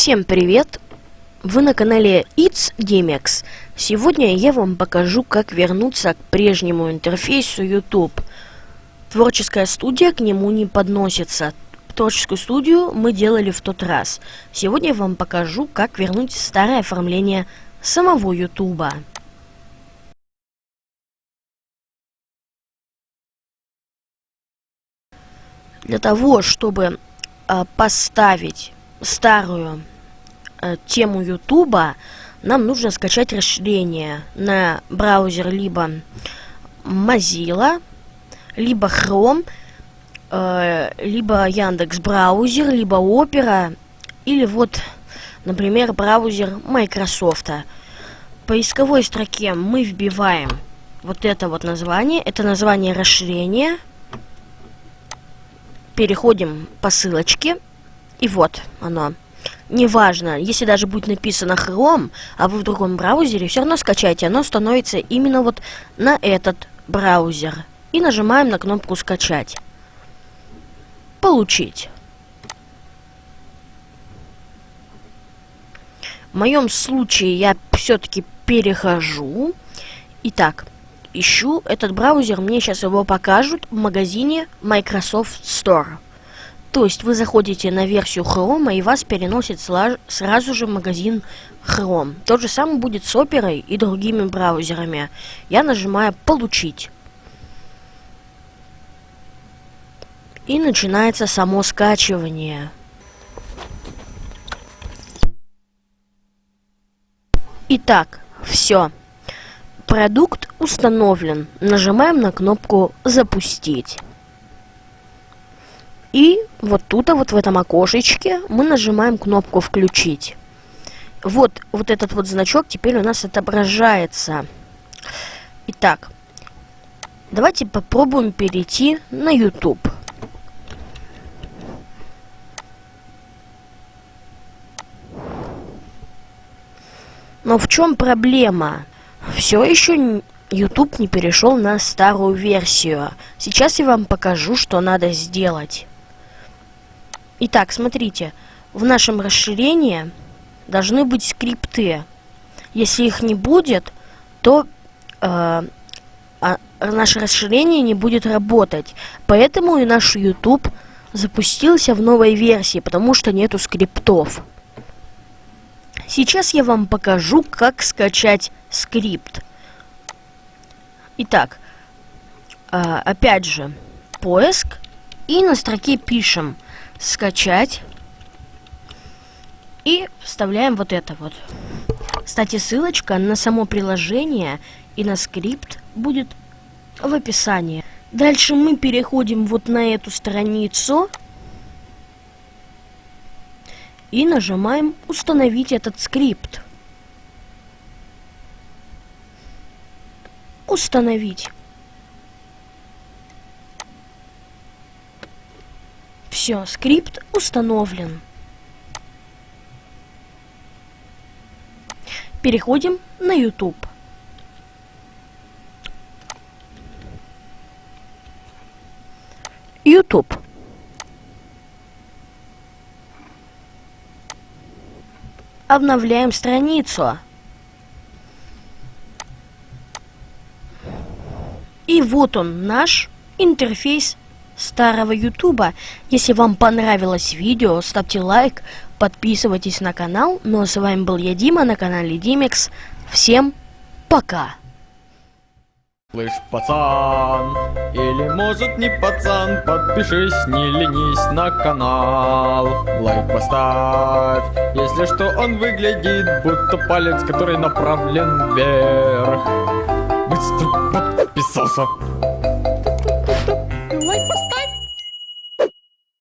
Всем привет! Вы на канале It's Gamex. Сегодня я вам покажу, как вернуться к прежнему интерфейсу YouTube. Творческая студия к нему не подносится. Творческую студию мы делали в тот раз. Сегодня я вам покажу, как вернуть старое оформление самого YouTube. Для того, чтобы э, поставить старую э, тему Ютуба, нам нужно скачать расширение на браузер либо Mozilla, либо Chrome, э, либо Яндекс браузер, либо Opera, или вот, например, браузер Microsoft. В поисковой строке мы вбиваем вот это вот название, это название расширения, переходим по ссылочке, и вот оно. Неважно, если даже будет написано Chrome, а вы в другом браузере, все равно скачайте. Оно становится именно вот на этот браузер. И нажимаем на кнопку «Скачать». Получить. В моем случае я все-таки перехожу. Итак, ищу этот браузер, мне сейчас его покажут в магазине Microsoft Store. То есть вы заходите на версию Chrome и вас переносит сразу же магазин Chrome. То же самое будет с Opera и другими браузерами. Я нажимаю «Получить». И начинается само скачивание. Итак, все. Продукт установлен. Нажимаем на кнопку «Запустить». И вот тут, вот в этом окошечке, мы нажимаем кнопку «Включить». Вот, вот этот вот значок теперь у нас отображается. Итак, давайте попробуем перейти на YouTube. Но в чем проблема? Все еще YouTube не перешел на старую версию. Сейчас я вам покажу, что надо сделать. Итак, смотрите, в нашем расширении должны быть скрипты. Если их не будет, то э, а, наше расширение не будет работать. Поэтому и наш YouTube запустился в новой версии, потому что нету скриптов. Сейчас я вам покажу, как скачать скрипт. Итак, э, опять же, поиск, и на строке пишем – скачать. И вставляем вот это вот. Кстати, ссылочка на само приложение и на скрипт будет в описании. Дальше мы переходим вот на эту страницу. И нажимаем «Установить этот скрипт». «Установить». Все, скрипт установлен. Переходим на YouTube. YouTube. Обновляем страницу. И вот он, наш интерфейс старого ютуба. Если вам понравилось видео, ставьте лайк, подписывайтесь на канал. Ну а с вами был я, Дима, на канале Димекс. Всем пока! Слышь, пацан, или может не пацан, подпишись, не ленись на канал. Лайк поставь, если что он выглядит, будто палец, который направлен вверх. Быстро подписался.